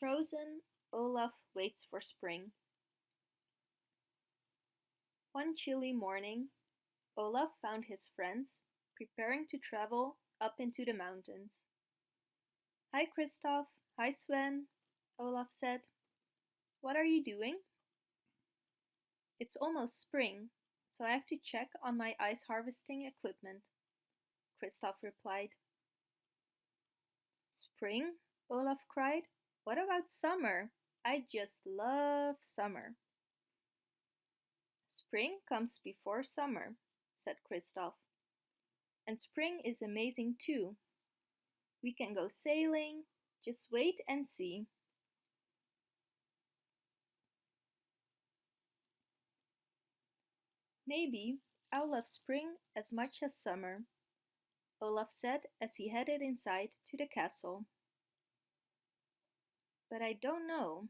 Frozen, Olaf waits for spring. One chilly morning, Olaf found his friends preparing to travel up into the mountains. Hi Kristoff, hi Sven, Olaf said. What are you doing? It's almost spring, so I have to check on my ice harvesting equipment, Kristoff replied. Spring? Olaf cried. What about summer? I just love summer. Spring comes before summer, said Kristoff. And spring is amazing too. We can go sailing. Just wait and see. Maybe I'll love spring as much as summer, Olaf said as he headed inside to the castle. But I don't know.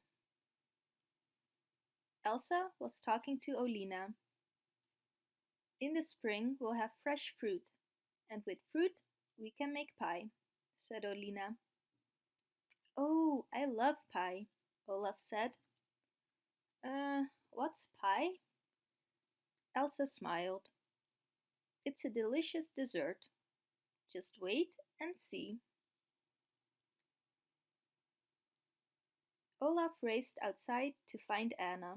Elsa was talking to Olina. In the spring we'll have fresh fruit, and with fruit we can make pie, said Olina. Oh, I love pie, Olaf said. Uh, what's pie? Elsa smiled. It's a delicious dessert. Just wait and see. Olaf raced outside to find Anna.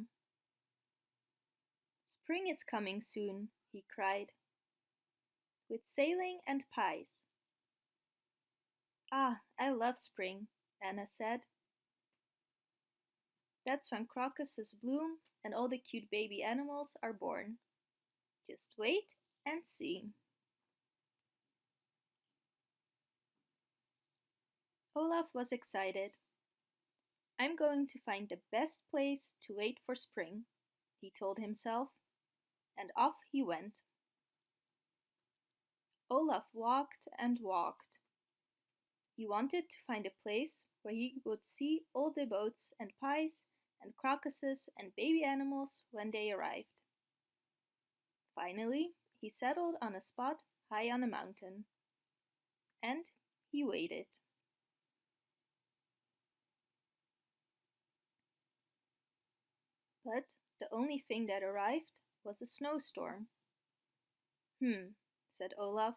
Spring is coming soon, he cried. With sailing and pies. Ah, I love spring, Anna said. That's when crocuses bloom and all the cute baby animals are born. Just wait and see. Olaf was excited. I'm going to find the best place to wait for spring, he told himself, and off he went. Olaf walked and walked. He wanted to find a place where he would see all the boats and pies and crocuses and baby animals when they arrived. Finally, he settled on a spot high on a mountain. And he waited. But the only thing that arrived was a snowstorm. Hmm, said Olaf.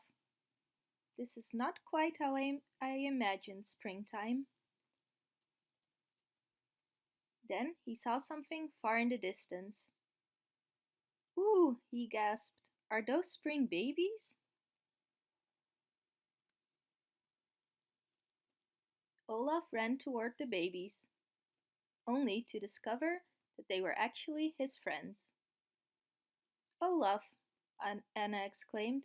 This is not quite how I, I imagined springtime. Then he saw something far in the distance. Ooh, he gasped. Are those spring babies? Olaf ran toward the babies, only to discover that they were actually his friends. Olaf, Anna exclaimed.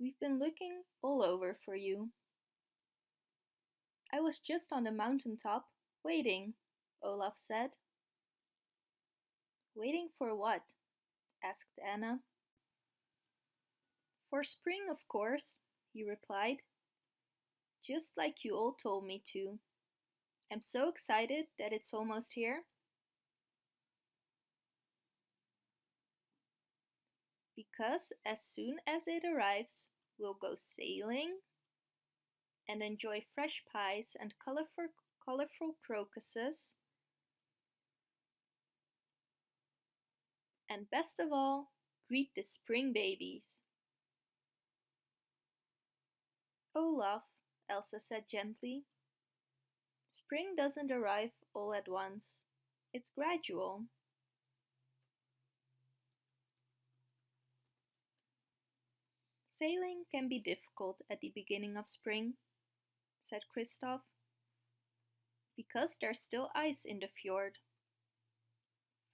We've been looking all over for you. I was just on the mountain top, waiting, Olaf said. Waiting for what? asked Anna. For spring, of course, he replied. Just like you all told me to. I'm so excited that it's almost here. Because as soon as it arrives, we'll go sailing and enjoy fresh pies and colorful, colorful crocuses and best of all, greet the spring babies. Olaf, Elsa said gently. Spring doesn't arrive all at once. It's gradual. Sailing can be difficult at the beginning of spring, said Kristoff, because there's still ice in the fjord.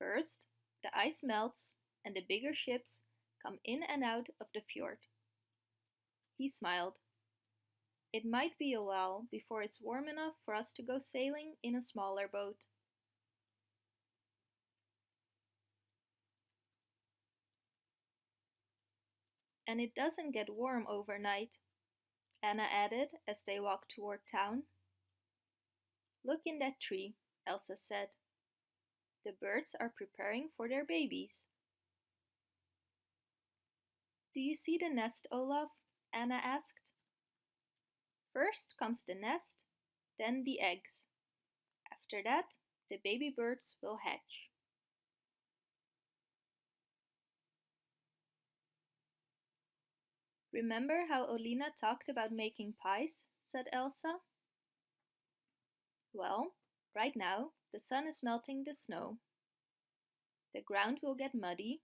First, the ice melts and the bigger ships come in and out of the fjord. He smiled. It might be a while before it's warm enough for us to go sailing in a smaller boat. And it doesn't get warm overnight, Anna added as they walked toward town. Look in that tree, Elsa said. The birds are preparing for their babies. Do you see the nest, Olaf? Anna asked. First comes the nest, then the eggs, After that, the baby birds will hatch. Remember how Olina talked about making pies? said Elsa. Well, right now the sun is melting the snow. The ground will get muddy,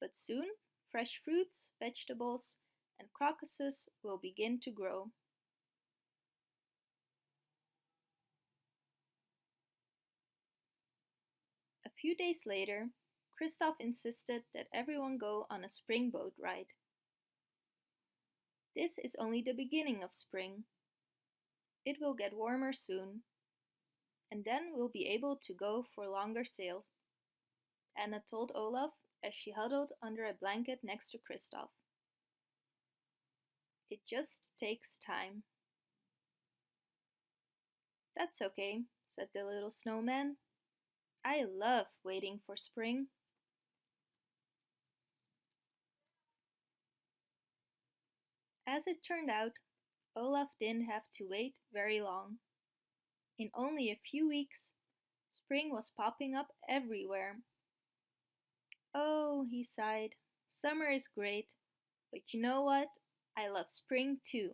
but soon fresh fruits, vegetables, and crocuses will begin to grow. A few days later, Kristoff insisted that everyone go on a spring boat ride. This is only the beginning of spring. It will get warmer soon, and then we'll be able to go for longer sails, Anna told Olaf as she huddled under a blanket next to Kristoff. It just takes time. That's okay, said the little snowman. I love waiting for spring. As it turned out, Olaf didn't have to wait very long. In only a few weeks, spring was popping up everywhere. Oh, he sighed, summer is great, but you know what? I love spring too.